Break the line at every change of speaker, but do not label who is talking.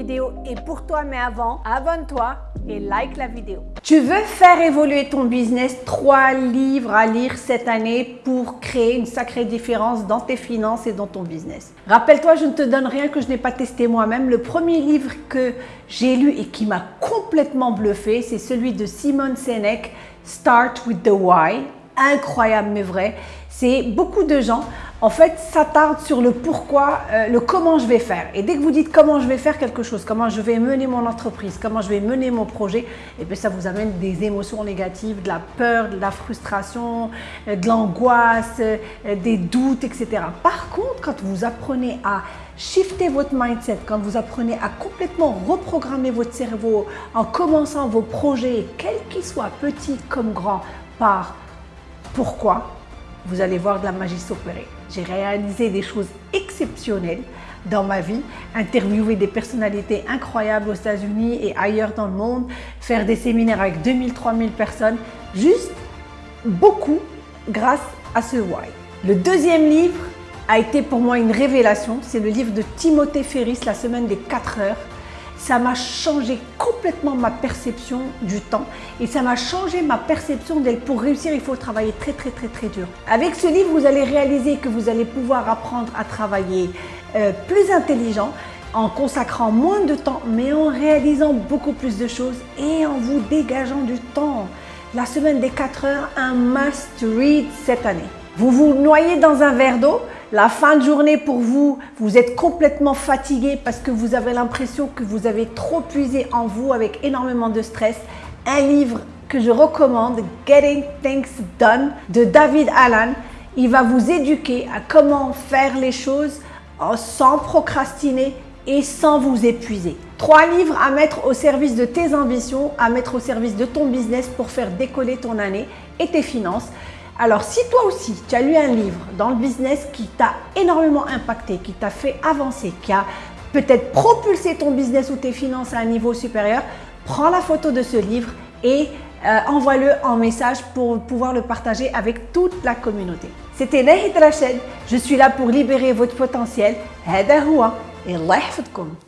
est pour toi, mais avant, abonne-toi et like la vidéo. Tu veux faire évoluer ton business, trois livres à lire cette année pour créer une sacrée différence dans tes finances et dans ton business. Rappelle-toi, je ne te donne rien que je n'ai pas testé moi-même. Le premier livre que j'ai lu et qui m'a complètement bluffé, c'est celui de Simone Sinek, Start with the Why. Incroyable mais vrai. C'est beaucoup de gens en fait, s'attarde sur le pourquoi, euh, le comment je vais faire. Et dès que vous dites comment je vais faire quelque chose, comment je vais mener mon entreprise, comment je vais mener mon projet, et eh bien ça vous amène des émotions négatives, de la peur, de la frustration, euh, de l'angoisse, euh, des doutes, etc. Par contre, quand vous apprenez à shifter votre mindset, quand vous apprenez à complètement reprogrammer votre cerveau en commençant vos projets, quels qu'ils soient, petits comme grands, par pourquoi, vous allez voir de la magie s'opérer. J'ai réalisé des choses exceptionnelles dans ma vie, interviewer des personnalités incroyables aux États-Unis et ailleurs dans le monde, faire des séminaires avec 2000, 3000 personnes, juste beaucoup grâce à ce why. Le deuxième livre a été pour moi une révélation, c'est le livre de Timothée Ferris, La semaine des 4 heures ça m'a changé complètement ma perception du temps et ça m'a changé ma perception d'elle. Pour réussir, il faut travailler très très très très dur. Avec ce livre, vous allez réaliser que vous allez pouvoir apprendre à travailler euh, plus intelligent, en consacrant moins de temps, mais en réalisant beaucoup plus de choses et en vous dégageant du temps. La semaine des 4 heures, un must read cette année. Vous vous noyez dans un verre d'eau, la fin de journée pour vous, vous êtes complètement fatigué parce que vous avez l'impression que vous avez trop puisé en vous avec énormément de stress. Un livre que je recommande, Getting Things Done de David Allen. Il va vous éduquer à comment faire les choses sans procrastiner et sans vous épuiser. Trois livres à mettre au service de tes ambitions, à mettre au service de ton business pour faire décoller ton année et tes finances. Alors, si toi aussi, tu as lu un livre dans le business qui t'a énormément impacté, qui t'a fait avancer, qui a peut-être propulsé ton business ou tes finances à un niveau supérieur, prends la photo de ce livre et euh, envoie-le en message pour pouvoir le partager avec toute la communauté. C'était Nahid Rachid, je suis là pour libérer votre potentiel. Hada et